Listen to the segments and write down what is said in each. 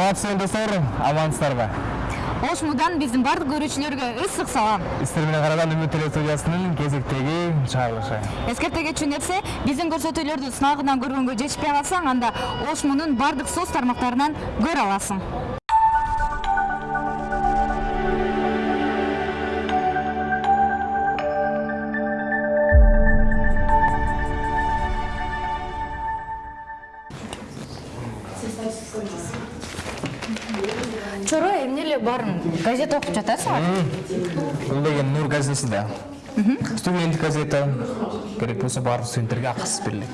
саламатсызбы достор амансыздарбы? Ошмудан биздин бардык көрүүчүлөргө ысык салам. Сиздер менен караган үмүт теле студиясынын кезектеги чыгарылышы. Эскерте кетчү нерсе биздин көрсөтүүлөрдү сынагынан көргөнгө жетишпей калсаң анда ошмунун бардык соц тармактарынан көрө аласың. Газета окуп жатасыңар бул деген нур газетеси да студенттик газета. Керек болсо баардык студенттерге акысыз берилет.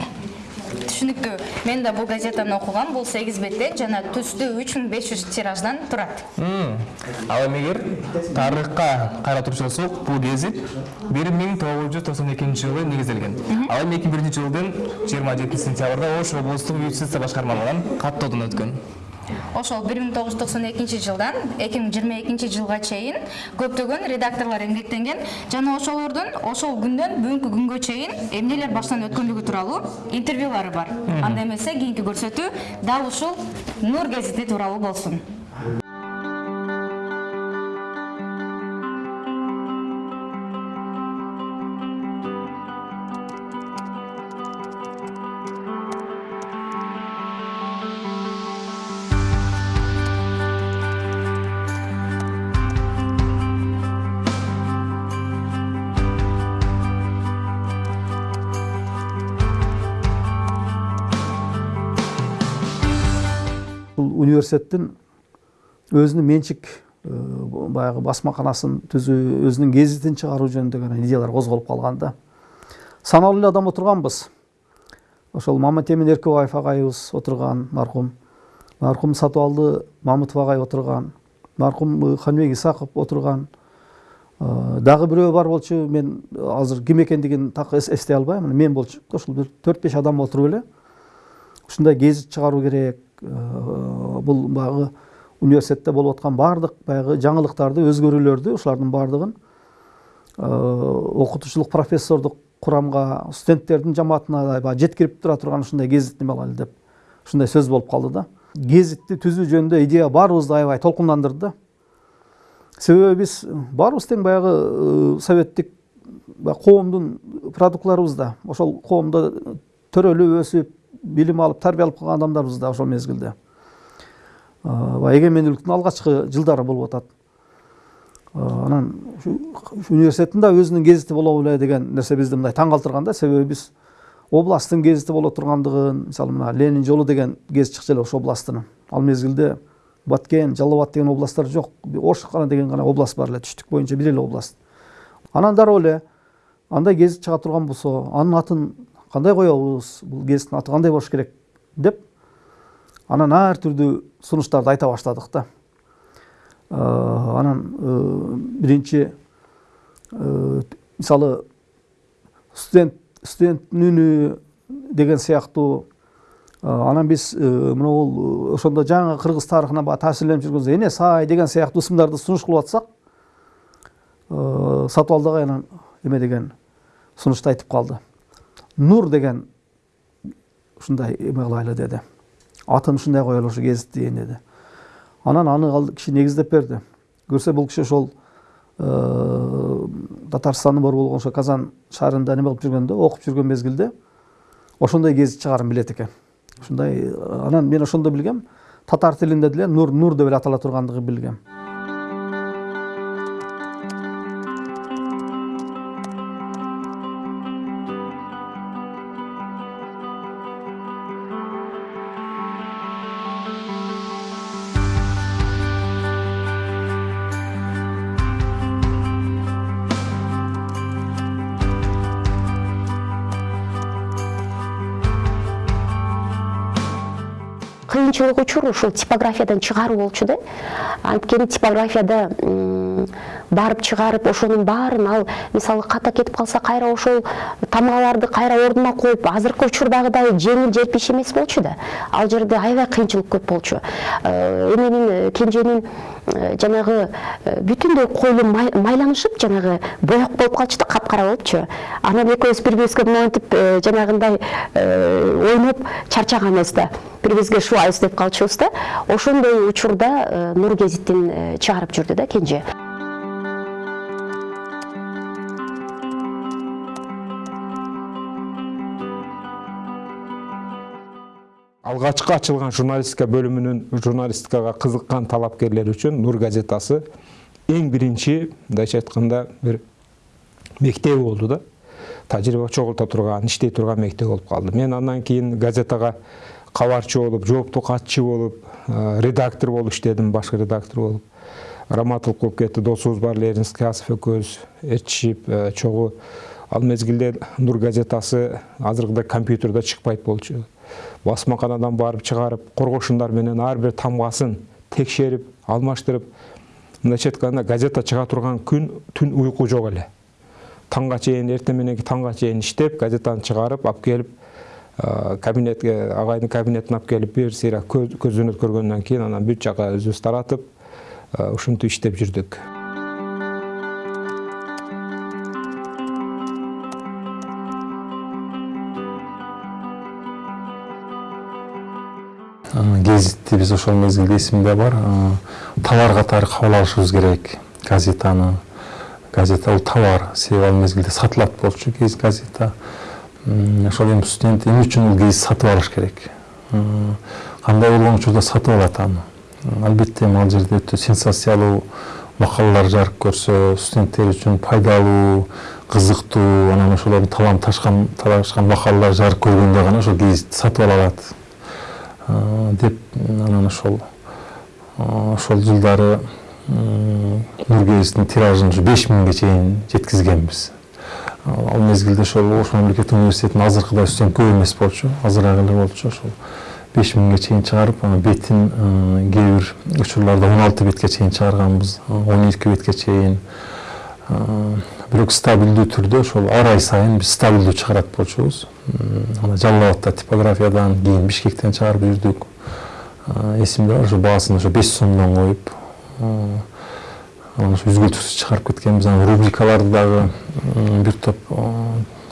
Түшүнүктүү мен да бул газетаны окугам. Бул сегиз беттен жана түстүү үч миң беш жүз тираждан турат. Ал эми эгер тарыхка карап турчу болсок бул гезит бир миң тогуз жүз токсон экинчи жылы негизделген. Ал эми эки миң биринчи жылдын жыйырма жетинчи сентябрда ош облустук юстиция башкармалыгынан каттоодон өткөн ошол бир миң тогуз жүз токсон экинчи жылдан эки миң жыйырма экинчи жылга чейин көптөгөн редакторлор эмгектенген жана ошолордун ошол күндөн бүгүнкү күнгө чейин эмнелер баштан өткөнлүгү тууралуу интервьюлары бар. Анда эмесе кийинки көрсөтүү дал ушул нур гезити тууралуу болсун бул университеттин өзүнүн менчик э, баягы басмаканасын түзүү өзүнүн гезитин чыгаруу жөнүндө идеялар козголуп калган да. Саналуу эле адам отурганбыз ошол маматемин эркебаев агайыбыз отурган маркум маркум сатыбалды мамытов агай отурган маркум ханбек исаков отурган Э, дагы бирөө бар болчу мен азыр ким экендигин так эс- эстей албайм мен болчу ошол бир төрт беш адам отуруп эле ушундай гезит чыгаруу керек э, бул баягы университетте болуп аткан баардык баягы жаңылыктарды өзгөрүүлөрдү ушулардын баардыгын э, окутуучулук профессордук курамга студенттердин жамаатына баягы жеткирип тура турган ушундай гезит неме кылайлы деп ушундай сөз болуп калды да. Гезитти түзүү жөнүндө идея баарыбызды аябай толкундандырды да себеби биз баарыбыз тең баягы э, советтик коомдун продуктларыбыз да ошол коомдо төрөлүп өсүп билим алып тарбия алып калган адамдарбыз да ошол мезгилде баягы эгемендүүлүктүн алгачкы жылдары болуп атат анан университеттин да өзүнүн гезити боло беле деген нерсе бизди мындай таң калтырган да. Себеби биз областтын гезити боло тургандыгын мисалы мына ленин жолу деген гезит чыкчу эле ош областынын ал мезгилде баткен жалал абад деген областтар жок ош гана деген гана область бар эле түштүк боюнча бир эле область анан дароо эле андай гезит чыга турган болсо анын атын кандай коебуз бул гезиттин аты кандай болуш керек деп анан ар түрдүү сунуштарды айта баштадык да Э, анан э, биринчи э, мисалы студент студенттин үнү деген сыяктуу анан биз мынабул ошондо жаңы кыргыз тарыхынан баягы таасирленип жүргөнбүз эне сай деген сыяктуу ысымдарды сунуш кылып атсак сатыбалды агай анан эме деген сунушту айтып калды нур деген ушундай эме кылайлы деди атын ушундай коелу ушу гезиттин деди анан аны ал киши негиздеп берди көрсө бул киши ошол татарстандын борбору болгон ошо казан шаарында неме кылып жүргөндө окуп жүргөн мезгилде ошондой гезит чыгаарын билет экен ушундай анан мен ошондо билгем татар тилинде деле нур нур деп эле атала тургандыгын билгем кыйынчылык учуру ушул типографиядан чыгаруу болчу да. Анткени типографияда барып чыгарып ошонун баарын ал мисалы ката кетип калса кайра ошол тамгаларды кайра ордуна коюп азыркы учурдагыдай жеңил желпиш эмес болчу да. Ал жерде аябай кыйынчылык көп болчу. Эменин кенженин жанагы бүтүндөй койлу майланышып жанагы боек болуп калчу да капкара болупчу анан экөөбүз бири бирибизге монтип жанагындай ойноп чарчаганбыз да. Бири бирибизге шубайбыз деп калчубуз да. Ошондой учурда нур гезиттин чыгарып жүрдү да кенже алгачкы ачылган журналистика бөлүмүнүн журналистикага кызыккан талапкерлер үчүн нур газетасы эң биринчи мындайча айтканда бир мектеби болду да. Тажрыйба чогулта турган иштей турган мектеп болуп калды мен андан кийин газетага кабарчы болуп жооптуу катчы болуп редактор болуп иштедим башкы редактор болуп раматылык болуп кетти досубуз бар лерин скязов экөөбүз ээрчишип чогуу ал мезгилде нур газетасы азыркыдай компьютерде чыкпайт болчу басмаканадан барып чыгарып коргошундар менен ар бир тамгасын текшерип алмаштырып мындайча айтканда газета чыга турган күн түн уйку жок эле. Таңга чейин эртең мененки таңга чейин иштеп газетаны чыгарып алып келип кабинетке агайдын кабинетине алып келип бир сыйра көзөнө көргөндөн кийин анан бүт жака өзүбүз таратып ушинтип иштеп жүрдүк гезитти биз ошол мезгилде эсимде бар товар катары кабыл алышыбыз керек. Газетаны газета бул товар себеби ал мезгилде сатылат болчу газета. Ошол эми студент эмне үчүн бул гезит сатып алыш керек. Кандай болгон учурда сатып алат аны албетте эми ал жерде өтө сенсациялуу макалалар жарык көрсө студенттер үчүн пайдалуу кызыктуу анан ошолордун талам ташкан талашкан макалалар жарык көргөндө гана ошол гезитти сатып ала алат деп анан ошол ошол жылдары нур гезиттин тиражын ушу беш миңге чейин жеткизгенбиз ал мезгилде ошол ош мамлекеттик университетинин азыркыдай студент көп эмес болчу азыраак эле болчу ошол беш миңге чейин чыгарып анан бетин кээ бир учурларда он алты бетке чейин чыгарганбыз он эки бетке чейин бирок стабилдүү түрдө ошол ар ай сайын биз стабилдүү чыгарат болчубуз. Ана жалал абадта типографиядан кийин бишкектен чыгарып жүрдүк. Эсимде бар ошо баасын ошо беш сомдон коюп анан ошо үзгүлтүксүз чыгарып кеткенбиз. Анан рубрикаларды дагы бир топ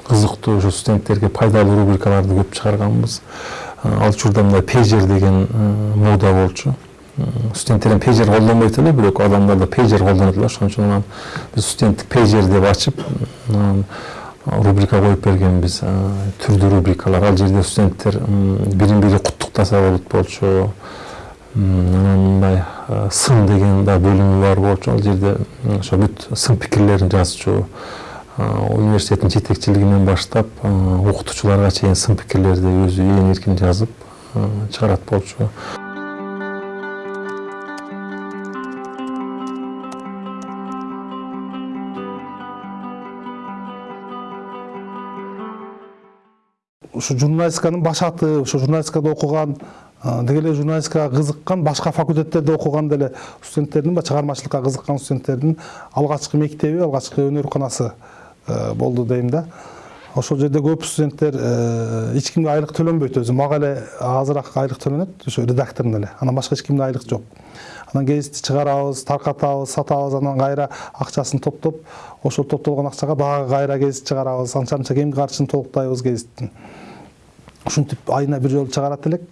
кызыктуу ошо студенттерге пайдалуу рубрикаларды көп чыгарганбыз. Ал учурда мындай пейджер деген мода болчу. Студенттер эми пейджер колдонбойт эле бирок адамдар пейджер колдонот эле анан биз студенттик пейджер деп ачып рубрика коюп бергенбиз түрдүү рубрикалар ал жерде студенттер бирин бири куттуктаса болот болчу анан мындай сын деген да бөлүмү бар болчу ал жерде ошо бүт сын пикирлерин жазчу университеттин жетекчилигинен баштап окутуучуларга чейин сын пикирлерди өзү ээн эркин жазып чыгарат болчу ушу журналистиканын башаты ошо журналистикада окуган деги эле журналистикага кызыккан башка факультеттерде окуган деле студенттердин чыгармачылыкка кызыккан студенттердин алгачкы мектеби алгачкы өнөрканасы болду дейм да. Ошол жерде көп студенттер эч кимге айлык төлөнбөйт өзү. Мага эле азыраак айлык төлөнөт ошо редактордун эле. Анан башка эч кимде айлык жок. Анан гезитти чыгарабыз таркатабыз сатабыз анан кайра акчасын топтоп ошол топтолгон акчага дагы кайра гезит чыгарабыз анча мынча кемки карчысын толуктайбыз гезиттин. Ушинтип айына бир жолу чыгарат элек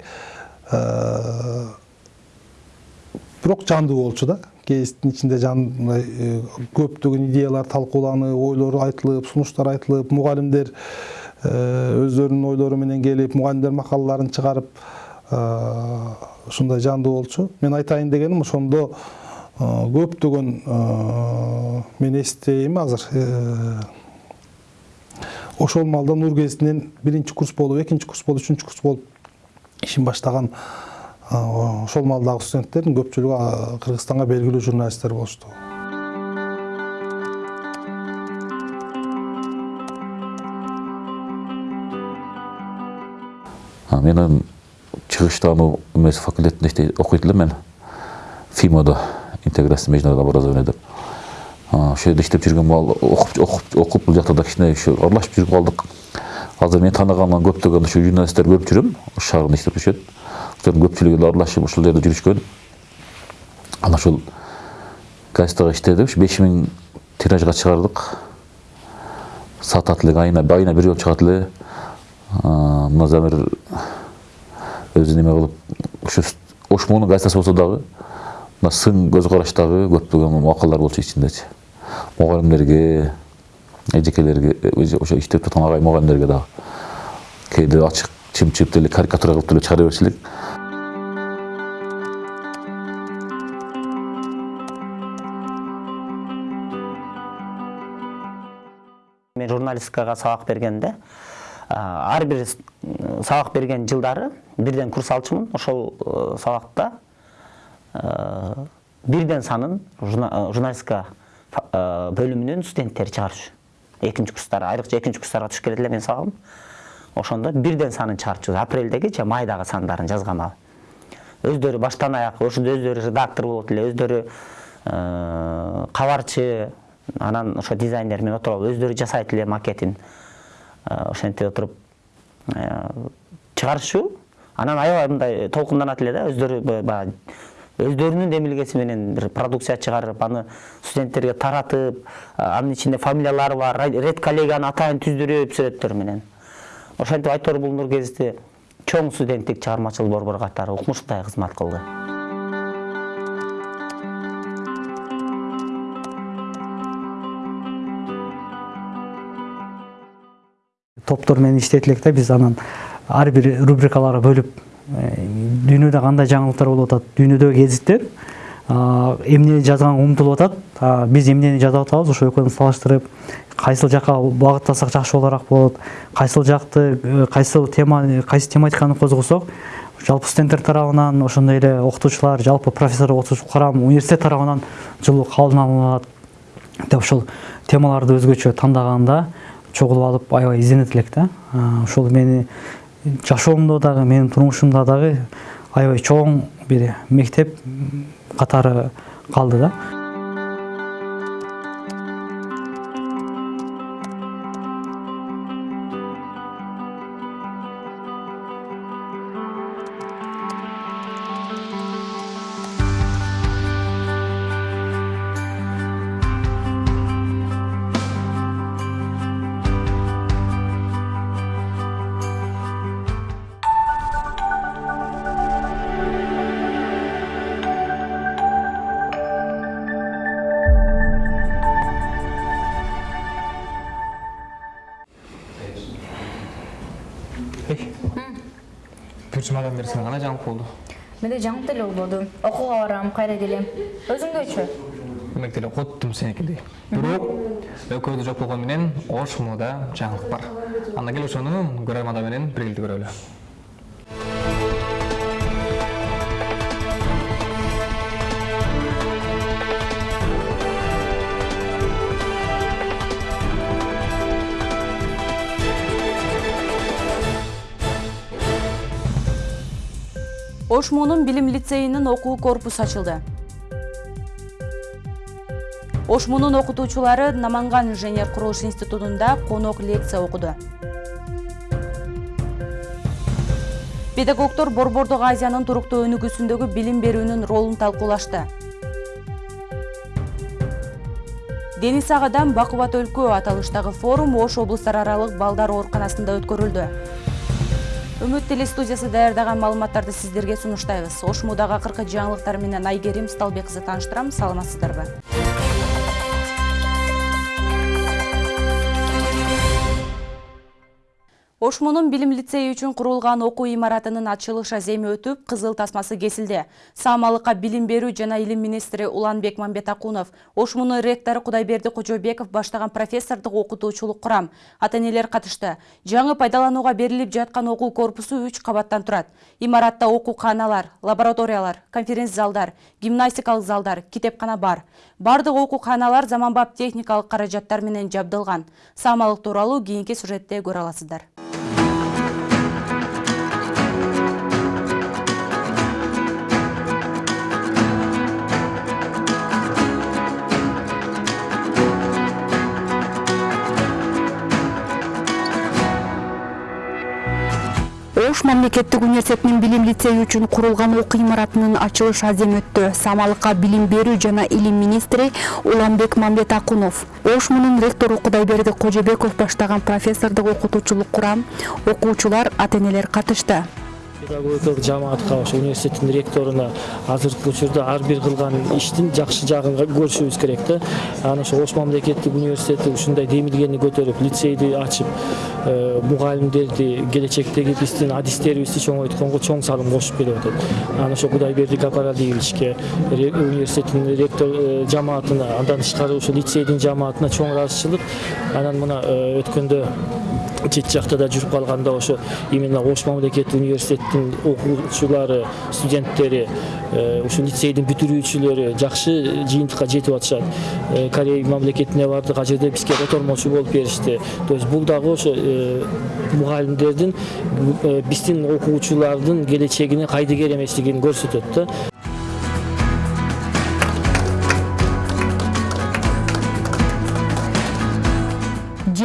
бирок жандуу болчу да гезиттин ичинде көптөгөн идеялар талкууланып ойлор айтылып сунуштар айтылып мугалимдер өздөрүнүн ойлору менен келип мугалимдер макалаларын чыгарып ушундай жандуу болчу мен айтайын дегеним ошондо көптөгөн мен эстейм азыр ошол маалда нур гезитинен биринчи курс болуп экинчи курс болуп үчүнчү курс болуп ишин баштаган ошол маалдагы студенттердин көпчүлүгү кыргызстанга белгилүү журналисттер болушту мен чыгыштануу эмеси факультетинде окуйт элем мен фимодо интеграция международного образования деп ошол жерде иштеп жүргөн маал окуп окуп окуп бул жакта да кичине ушу аралашып жүрүп калдык азыр мен тааныгандан көптөгөн ушу журналисттер көрүп жүрөм ош шаарында иштеп жүрүшөт ошолордун көпчүлүгү аралашып ушул жерде жүрүшкөн анан ошол газетага иштедик ушу беш миң тиражга чыгардык. Сатат элек айына айына бир жолу чыгат эле. Мына замир өзү неме кылып ушу ошмонун газетасы болсо дагы мына сын көз караштагы көптөгөн макалалар болчу ичиндечи мугалимдерге эжекелерге ошо иштеп жаткан агай мугалимдерге дагы кээде ачык чымчып деле карикатура кылып деле чыгара берчү элек мен журналистикага сабак бергенде ар бир сабак берген жылдары бирден курс алчумун ошол сабакта бирден санын журналистика бөлүмүнүн студенттери чыгарчу экинчи курстар айрыкча экинчи курстарга түшүп келет эле менин сабагым ошондо бирден санын чыгарчу апрелдеги же майдагы сандарын жазган ал өздөрү баштан аяк ошондо өздөрү редактор болот эле өздөрү кабарчы анан ошо дизайнер менен отуруп алып өздөрү жасайт эле макетин. Ошентип отуруп чыгарышчу анан аябай мындай толкунданат эле да өздөрү баягы өздөрүнүн эмилгеси менен бир продукция чыгарып аны студенттерге таратып анын ичинде фамилиялары бар ред коллеганы атайын түздүрүп сүрөттөр менен. Ошентип айтор бул нур гезити чоң студенттик чыгармачыл борбор катары укмуштуудай кызмат кылды топтор менен иштейт элек да биз анан ар бир рубрикаларга бөлүп дүйнөдө кандай жаңылыктар болуп атат дүйнөдөгү гезиттер эмне жазганга умтулуп атат биз эмнени жазып атабыз ошо экөөнү салыштырып кайсыл жака багыттасак жакшы болорураак болот кайсыл жакты кайсыл тема кайсы тематиканы козгосок жалпы студенттер тарабынан ошондой эле окутуучулар жалпы профессор окутуучу карам университет тарабынан жылуу кабыл алынат деп ошол темаларды өзгөчө тандаганда чогулуп алып аябай изденет элек да. Ошол мени жашоомдо дагы менин турмушумда дагы аябай чоң бир мектеп катары калды да бери сага кандай жаңылык болду менде жаңылык деле болбоду окууга барам кайра келем өзүңдөчү демек деле коттум сеникидей бирок экөөбүздө жок болгону менен ош мода жаңылык бар анда кел ошону көрөрман менен биргеликте көрөлү ошмонун билим лицейинин окуу корпусу ачылды. Ошмонун окутуучулары наманган инженер курулуш институтунда конок лекция окуду. Педагогдор борбордук азиянын туруктуу өнүгүүсүндөгү билим берүүнүн ролун талкуулашты. Дениз агадан бакубат өлкө аталыштагы форум ош облустар аралык балдар ооруканасында өткөрүлдү үмүт телестудиясы даярдаган маалыматтарды сиздерге сунуштайбыз ош модага акыркы жаңылыктар менен айгерим сталбек кызы тааныштырам саламатсыздарбы? Ошмонун билим лицейи үчүн курулган окуу имаратынын ачылыш аземи өтүп кызыл тасмасы кесилди. Саамалыкка билим берүү жана илим министри уланбек мамбетакунов ошмонун ректору кудайберди кожобеков баштаган профессордук окутуучулук курам. Ата энелер катышты. Жаңы пайдаланууга берилип жаткан окуу корпусу үч кабаттан турат. Имаратта окууканалар лабораториялар конференц залдар гимнастикалык залдар китепкана бар. Бардык окууканалар заманбап техникалык каражаттар менен жабдылган. Саамалык тууралуу кийинки сюжетте көрө аласыздар мамлекеттик университетинин билим лицейи үчүн курулган окуу имаратынын ачылыш аземи өттү. Самалыкка билим берүү жана илим министри уланбек мамбетакунов. Ош мунун ректору кудайберди кожобеков баштаган профессордук окутуучулук курам окуучулар ата энелер катышты педагогикалык жамаатка ошо университеттин ректоруна азыркы учурда ар бир кылган иштин жакшы жагын көрүшүбүз керек да. Анан ошо ош мамлекеттик университети ушундай демилгени көтөрүп лицейди ачып мугалимдерди келечектеги биздин адистерибизди чоңойтконго чоң салым кошуп келип атат. Анан ошо кудайберди гапаралиевичке университеттин ректор жамаатына андан тышкары ошо лицейдин жамаатына чоң ыраазычылык. Анан мына өткөндө чет жакта да жүрүп калганда ошо именно ош мамлекеттик университеттин окуучулары студенттери ушу лицейдин бүтүрүүчүлөрү жакшы жыйынтыкка жетип атышат. Корей мамлекетине бардык ал жерде бизге котормочу болуп беришти. То есть бул дагы ошо мугалимдердин биздин окуучулардын келечегине кайдыгер эмеслигин көрсөтөт да.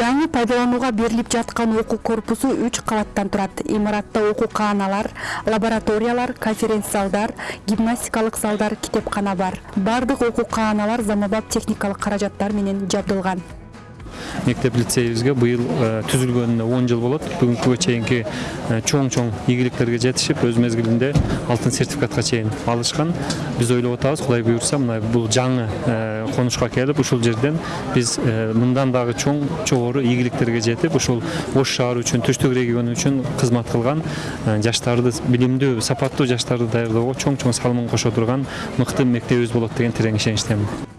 Жаңы пайдаланууга берилип жаткан окуу корпусу үч кабаттан турат. Имаратта окуукааналар лабораториялар конференц залдар гимнастикалык залдар китепкана бар. Баардык окуукааналар заманбап техникалык каражаттар менен жабдылган мектеп лицейибизге быйыл түзүлгөнүнө он жыл болот. Бүгүнкүгө чейинки чоң чоң ийгиликтерге жетишип өз мезгилинде алтын сертификатка чейин алышкан. Биз ойлоп атабыз кудай буюрса мына бул жаңы конушка келип ушул жерден биз мындан дагы чоң жогору ийгиликтерге жетип ушул ош шаары үчүн түштүк регион үчүн кызмат кылган жаштарды билимдүү сапаттуу жаштарды даярдоого чоң чоң салымын кошо турган мыкты мектебибиз болот деген терең ишеничтемин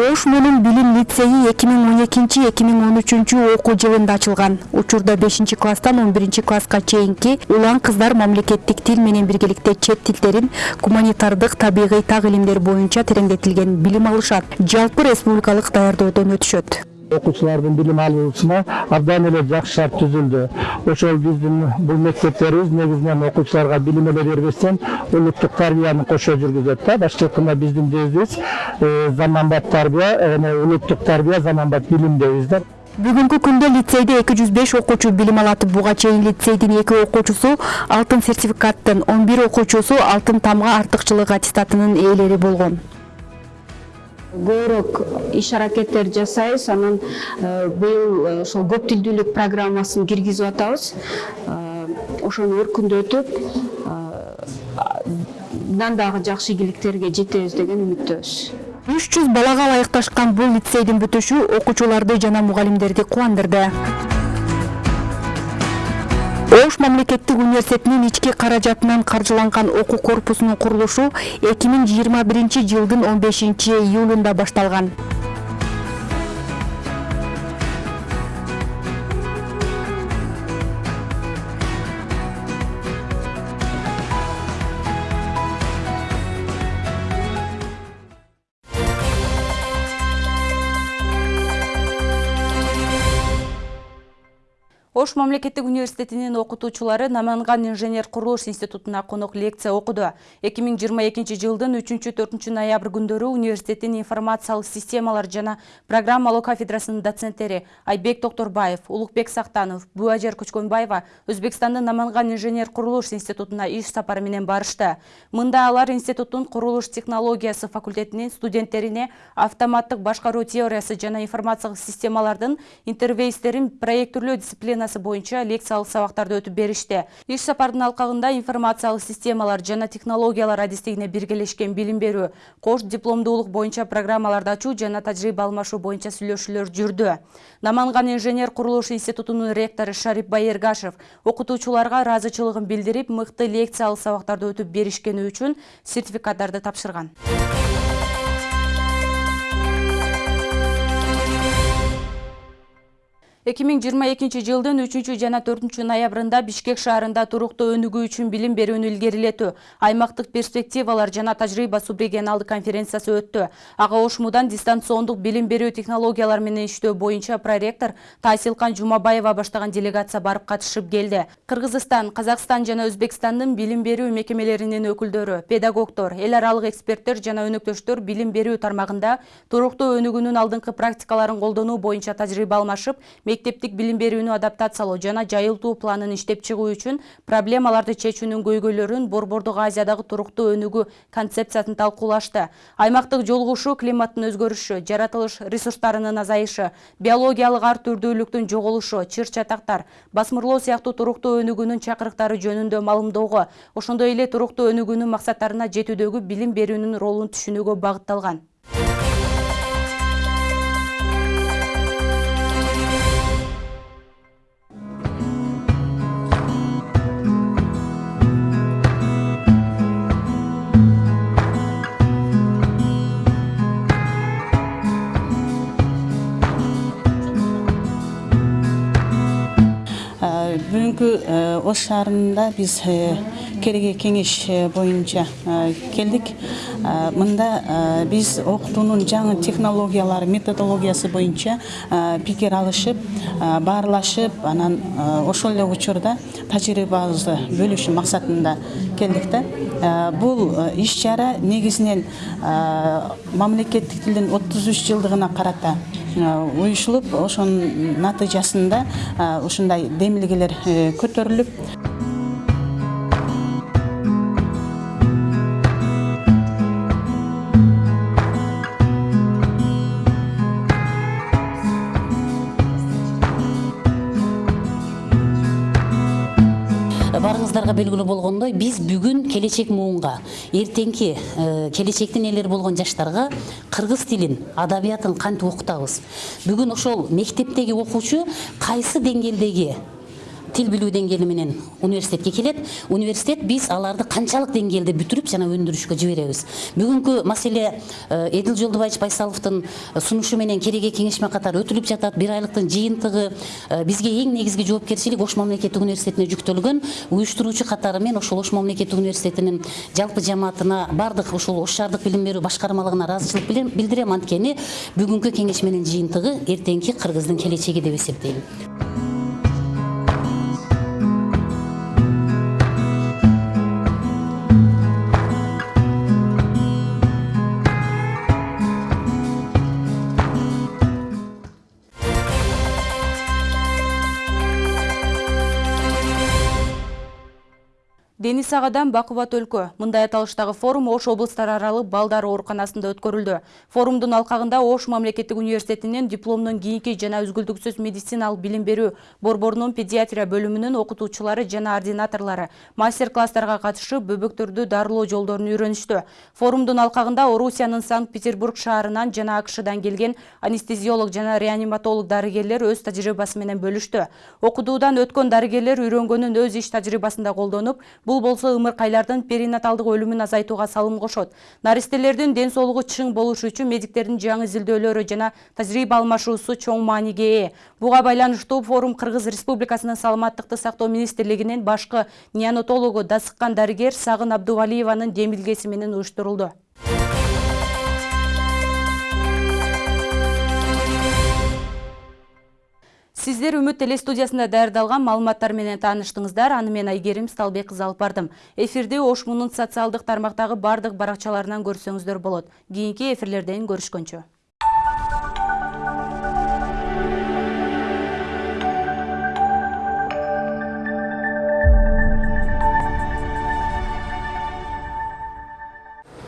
ош мунун билим лицейи эки миң он экинчи эки миң он үчүнчү окуу жылында ачылган. Учурда бешинчи класстан он биринчи класска чейинки улан кыздар мамлекеттик тил менен биргеликте чет тилдерин гуманитардык табигый так илимдер боюнча тереңдетилген билим алышат. Жалпы республикалык даярдоодон өтүшөт. Окуучулардын билим алуусуна абдан эле жакшы шарт түзүлдү ошол биздин бул мектептерибиз негизинен окуучуларга билим эле бербестен улуттук тарбияны кошо жүргүзөт да башкы айтканда биздин девизибиз заманбап тарбия улуттук тарбия заманбап билим дейбиз да бүгүнкү күндө лицейде эки жүз беш окуучу билим алат буга чейин лицейдин эки окуучусу алтын сертификаттын он бир окуучусу алтын тамга артыкчылык аттестатынын ээлери болгон көбүрөөк иш аракеттер жасайбыз. Анан быйыл ошол көп тилдүүлүк программасын киргизип атабыз. Ошону өркүндөтүп мындан дагы жакшы ийгиликтерге жетебиз деген үмүттөбүз. Үч жүз балага ылайыкташкан бул лицейдин бүтүшү окуучуларды жана мугалимдерди кубандырды ош мамлекеттик университетинин ички каражатынан каржыланган окуу корпусунун курулушу эки миң жыйырма биринчи жылдын он бешинчи июлунда башталган ош мамлекеттик университетинин окутуучулары наманган инженер курулуш институтуна конок лекция окуду. Эки миң жыйырма экинчи жылдын үчүнчү төртүнчү ноябрь күндөрү университеттин информациялык системалар жана программалоо кафедрасынын доценттери айбек токторбаев улукбек сактанов буажер көчкөнбаева өзбекстандын наманган инженер курулуш институтуна иш сапары менен барышты. Мында алар институттун курулуш технологиясы факультетинин студенттерине автоматтык башкаруу теориясы жана информациялык системалардын интерфейстерин проекттүүлөө боюнча лекциялык сабактарды өтүп беришти. Иш сапардын алкагында информациялык системалар жана технологиялар адистигине биргелешкен билим берүү кош дипломдуулук боюнча программаларды ачуу жана тажрыйба алмашуу боюнча сүйлөшүүлөр жүрдү. Наманган инженер курулуш институтунун ректору шарип байыргашев окутуучуларга ыраазычылыгын билдирип мыкты лекциялык сабактарды өтүп беришкени үчүн сертификаттарды тапшырган эки миң жыйырма экинчи жылдын үчүнчү жана төртүнчү ноябрында бишкек шаарында туруктуу өнүгүү үчүн билим берүүнү илгерилетүү аймактык перспективалар жана тажрыйба субрегионалдык конференциясы өттү. Ага ошмудан дистанциондук билим берүү технологиялары менен иштөө боюнча проректор таасилкан жумабаева баштаган делегация барып катышып келди. Кыргызстан казакстан жана өзбекстандын билим берүү мекемелеринин өкүлдөрү педагогдор эл аралык эксперттер жана өнөктөштөр билим берүү тармагында туруктуу өнүгүүнүн алдыңкы практикаларын колдонуу боюнча тажрыйба алмашып мектептик билим берүүнү адаптациялоо жана жайылтуу планын иштеп чыгуу үчүн проблемаларды чечүүнүн көйгөйлөрүн борбордук азиядагы туруктуу өнүгүү концепциясын талкуулашты. Аймактык жолугушуу климаттын өзгөрүшү жаратылыш ресурстарынын азайышы биологиялык ар түрдүүлүктүн жоголушу чыр чатактар басмырлоо сыяктуу туруктуу өнүгүүнүн чакырыктары жөнүндө маалымдоого ошондой эле туруктуу өнүгүүнүн максаттарына жетүүдөгү билим берүүнүн ролун түшүнүүгө багытталган бүгүнкү ош шаарында биз кереге кеңеш боюнча келдик мында биз окутуунун жаңы технологиялары методологиясы боюнча пикир алышып баарлашып анан ошол эле учурда тажрыйбабызды бөлүшүү максатында келдик да бул иш чара негизинен мамлекеттик тилдин отуз үч жылдыгына карата уюшулуп ошонун натыйжасында ушундай демилгелер көтөрүлүп баарыңыздарга белгилүү болгондой биз бүгүн келечек муунга эртеңки келечектин ээлери болгон жаштарга кыргыз тилин адабиятын кантип окутабыз? Бүгүн ошол мектептеги окуучу кайсы деңгээлдеги тил билүү деңгээли менен университетке келет университет биз аларды канчалык деңгээлде бүтүрүп жана өндүрүшкө жиберебиз бүгүнкү маселе эдил жолдубаевич байсаловдун сунушу менен кереге кеңеш менен катар өтүлүп жатат бир айлыктын жыйынтыгы бизге эң негизги жоопкерчилик ош мамлекеттик университетине жүктөлгөн уюштуруучу катары мен ошол ош мамлекеттик университетинин жалпы жамаатына баардык ушул ош шаардык билим берүү башкармалыгына ыраазычылык билдирем анткени бүгүнкү кеңеш менен жыйынтыгы эртеңки кыргыздын келечеги деп эсептейм дени сагадан бакубат өлкө мындай аталыштагы форум ош облустар аралык балдар ооруканасында өткөрүлдү форумдун алкагында ош мамлекеттик университетинин дипломдон кийинки жана үзгүлтүксүз медициналык билим берүү борборунун педиатрия бөлүмүнүн окутуучулары жана ординаторлору мастер класстарга катышып бөбөктөрдү дарылоо жолдорун үйрөнүштү форумдун алкагында орусиянын санкт петербург шаарынан жана акшдан келген анестезиолог жана реаниматолог дарыгерлер өз тажрыйбасы менен бөлүштү окутуудан өткөн дарыгерлер үйрөнгөнүн өз иш тажрыйбасында колдонуп бул болсо ымыркайлардын перинаталдык өлүмүн азайтууга салым кошот. Наристелердин ден соолугу чың болушу үчүн медиктердин жаңы изилдөөлөрү жана тажрыйба алмашуусу чоң мааниге ээ. Буга байланыштуу форум кыргыз республикасынын саламаттыкты сактоо министрлигинин башкы неонатологу дасыккан дарыгер сагын абдувалиеванын демилгеси менен уюштурулду сиздер үмүт телестудиясында даярдалган маалыматтар менен тааныштыңыздар аны мен айгерим сталбек кызы алып бардым. Эфирди ош мунун социалдык тармактагы баардык баракчаларынан көрсөңүздөр болот кийинки эфирлерден көрүшкөнчө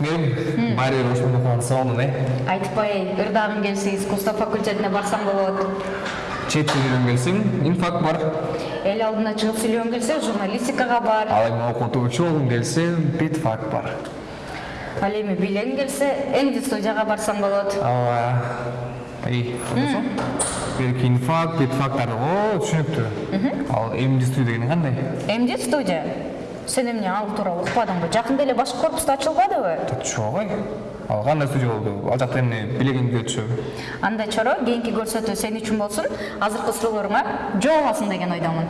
менин байыр ош мунун окуган сонун э айтпай ырдагым келсе искусство факультетине барсам болот тил үйрөнгүң келсең инфак бар. Эл алдына чыгып сүйлөгүм келсе журналистикага бар. Ал эми окутуучу болгуң келсе битфак бар. Ал эми бийлегим келсе эмди студияга барсам болот. Ооба бирки инфак битфактар о түшүнүктүү ал эмди студия деген кандай эмди студия? Сен эмне ал тууралуу укпадыңбы жакында эле башкы корпуста ачылбадыбы чогой ал кандай студия болду. Ал жакта эмне билегиңди өтүшөбү андай чоро кийинки көрсөтүү сен үчүн болсун. Азыркы сурооңа жооп аласың деген ойдомун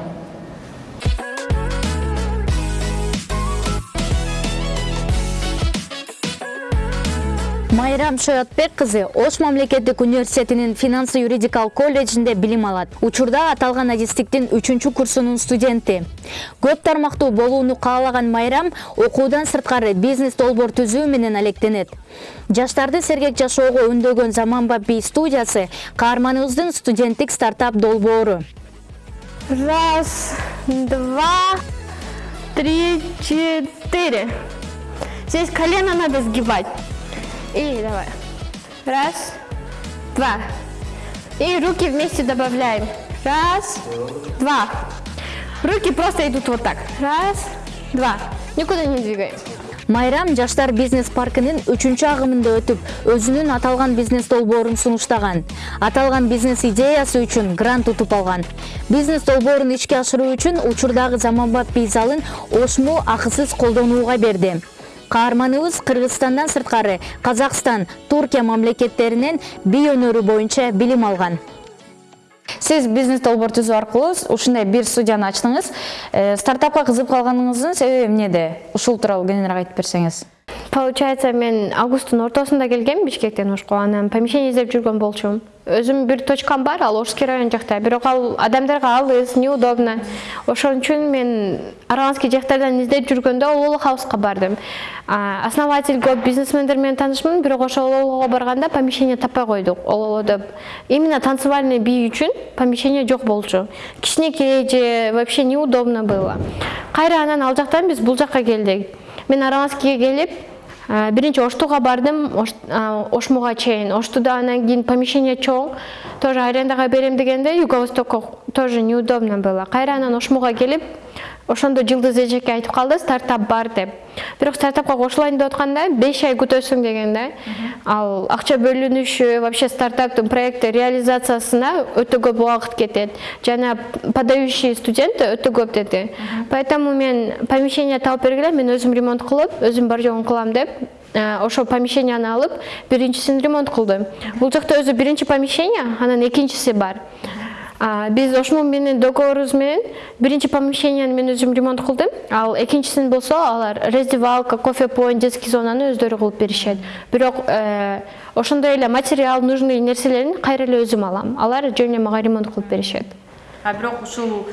майрам шоятбек кызы ош мамлекеттик университетинин финансы юридикалык колледжинде билим алат учурда аталган адистиктин үчүнчү курсунун студенти көп тармактуу болууну каалаган майрам окуудан сырткары бизнес долбоор түзүү менен алектенет жаштарды сергек жашоого үндөгөн заманбап би студиясы каарманыбыздын студенттик стартап долбоору Раз, два, три, четыре. Здесь колено надо сгибать. И давай. Раз, два. И руки вместе добавляем. Раз, два. Руки просто идут вот так. Раз, два. Никуда не двигаем. майрам жаштар бизнес паркынын үчүнчү агымында өтүп өзүнүн аталган бизнес долбоорун сунуштаган аталган бизнес идеясы үчүн грант утуп алган бизнес долбоорун ишке ашыруу үчүн учурдагы заманбап бий залын акысыз колдонууга берди каарманыбыз кыргызстандан сырткары казакстан туркия мамлекеттеринен бий өнөрү боюнча билим алган сиз бизнес долбоор түзүү аркылуу ушундай бир студияны ачтыңыз. Стартапка кызыгып калганыңыздын себеби эмнеде ушул тууралуу кененирээк айтып берсеңиз Получается, мен августтун ортосунда келгем Бишкектен Ошко, анан помещение издеп жүргөн болчумун. Өзүм бир точкам бар, ал Ошский район жакта, бирок ал адамдарга алыс, неудобно. Ошон үчүн мен Араганский жактардан издеп жүргөндө Ололо хауска бардым. Основатель көп бизнесмендер менен таанышмын, бирок ошо Ололого барганда помещение таппай койдук. Ололодо именно танцевальный бий үчүн помещение жок болчу. Кичинекей же вообще неудобно было. Кайра анан ал жактан биз бул жакка келдик. Мен Араганскийге келип, биринчи оштуга бардым ошмуга чейин оштуда анан кийин помещение чоң тоже арендага берем дегенде юго тоже неудобно было. Кайра анан ошмуга келип ошондо жылдыз эжеке айтып калды стартап бар деп. Бирок стартапка кошулайын деп атканда беш ай күтөсүң деген да. Ал акча бөлүнүшү вообще стартаптын проекти реализациясына өтө көп убакыт кетет. Жана подающий студент өтө көп деди поэтому мен помещение таап бергиле мен өзүм ремонт кылып өзүм бар жогун кылам деп ошол помещенияны алып биринчисин ремонт кылдым. Бул жакта өзү биринчи помещение анан экинчиси бар биз ошмун менен договорубуз менен биринчи помещенияны мен өзүм ремонт кылдым ал экинчисин болсо алар раздевалка кофе поинт детский зонаны өздөрү кылып беришет бирок ошондой эле материал нужный нерселерин кайра эле өзүм алам. Алар жөн эле мага ремонт кылып беришет а бирок ушул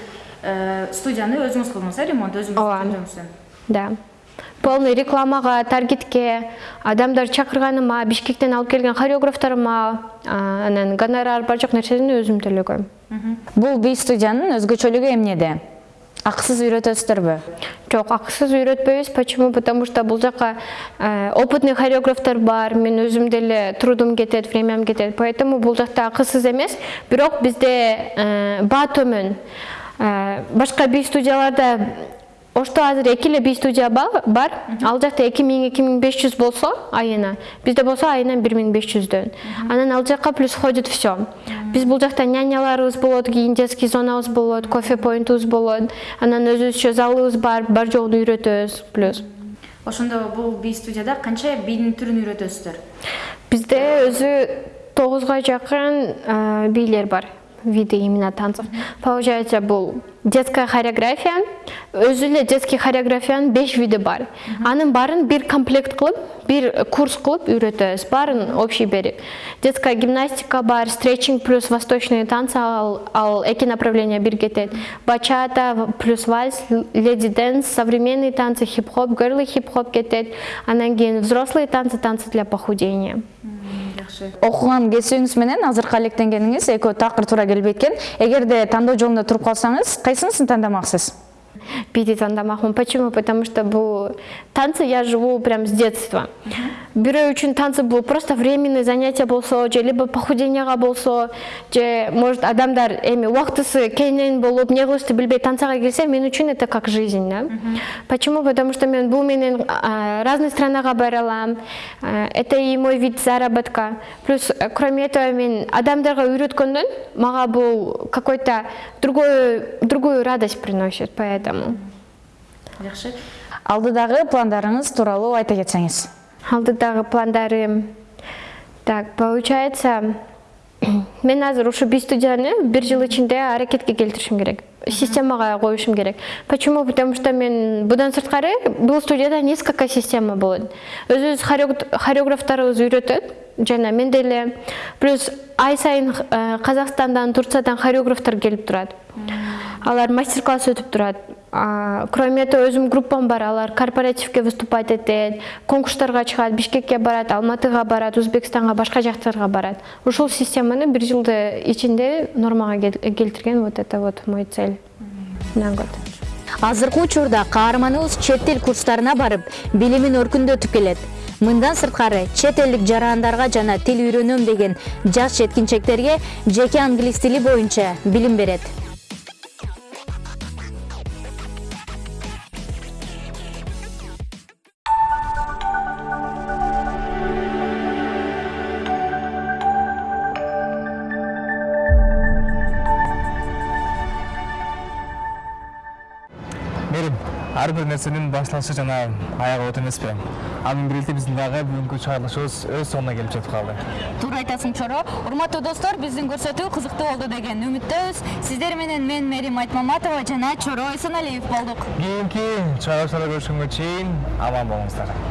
студияны өзүңүз кылдыңыз э ремонт? Өзүңүз да полный рекламага таргетке адамдар чакырганыма бишкектен алып келген хореографтарыма анан гонорар бар жок нерсени өзүм төлөгөм бул би студиянын өзгөчөлүгү эмнеде акысыз үйрөтөсүздөрбү жок акысыз үйрөтпөйбүз почему? Потому что бул жака опытный хореографтар бар мен өзүм деле трудум кетет времям кетет поэтому бул жакта акысыз эмес бирок бизде баа төмөн башка би студияларда ошто азыр эки эле би студия бар ал жакта эки миң эки миң беш жүз болсо айына бизде болсо айына бир миң беш жүздөн анан ал жака плюс входит все биз бул жакта няняларыбыз болот кийин детский зонабыз болот кофе поинтубуз болот анан өзүбүзчө залыбыз бар бар жогун үйрөтөбүз плюс ошондо бул би студияда канча бийдин түрүн үйрөтөсүздөр бизде өзү тогузга жакын бийлер бар виды именно танцев. Получается, был детская хореография, өзү эле детский хореографиянын беш види бар. Анын барын бир комплект кылып, бир курс кылып үйрөтөбүз. Барын общий берип. Детская гимнастика бар, стретчинг плюс восточные танцы ал, ал эки направления бир кетет. Бачата плюс вальс, леди дэнс, современные танцы, хип-хоп, герлы хип-хоп кетет. Анан кийин взрослые танцы, танцы для похудения. Окуган кесибиңиз менен азыркы алектенгениңиз экөө такыр туура келбей экен эгерде тандоо жолунда туруп калсаңыз кайсынысын тандамаксыз бийди тандамакмын почему? Потому что бул танцы я живу прям с детства. Бирөө үчүн танцы бул просто временный занятие болсо либо похуденияга болсо же может адамдар эми убактысы кенен болуп эмне кылышты билбей танцага келсе мен үчүн это как жизнь да? Почему? Потому что мен бул менен разные странага бара алам это и мой вид заработка. Плюс кроме этого мен адамдарга үйрөткөндөн мага бул какой то другой другую радость приносит поэтому жакшы алдыдагы пландарыңыз тууралуу айта кетсеңиз. Алдыдагы пландарым. Так получается мен азыр ушу би студияны бир жыл ичинде аракетке келтиришим керек. Системага коюшум керек. Почему? Потому что мен будан сырткары бул студияда несколько система болот. Өзүбүз хореографтарыбыз үйрөтөт. Жана мен деле плюс ай сайын казакстандан турциядан хореографтар келип турат. Алар мастер класс өтүп турат кроме этого өзүмдүн группам бар. Алар корпоративке выступать этет конкурстарга чыгат бишкекке барат алматыга барат өзбекстанга башка жактарга барат. Ушул системаны бир жылдын ичинде нормага келтирген вот это вот мой цель на год. Азыркы учурда каарманыбыз чет тил курстарына барып билимин өркүндөтүп келет. Мындан сырткары чет элдик жарандарга жана тил үйрөнөм деген жаш жеткинчектерге жеке англис тили боюнча билим берет ар бир нерсенин башталышы жана аягы от эмеспи ал менен бирге биздин дагы бүгүнкү чыгарылышыбыз өз соңуна келип жетип калды туура айтасың чоро урматтуу достор биздин көрсөтүү кызыктуу болду деген үмүттөбүз сиздер менен мен мээрим айтмаматова жана чоро эсеналиев болдук. Кийинки чыгарылыштарда көрүшкөнгө чейин аман болуңуздар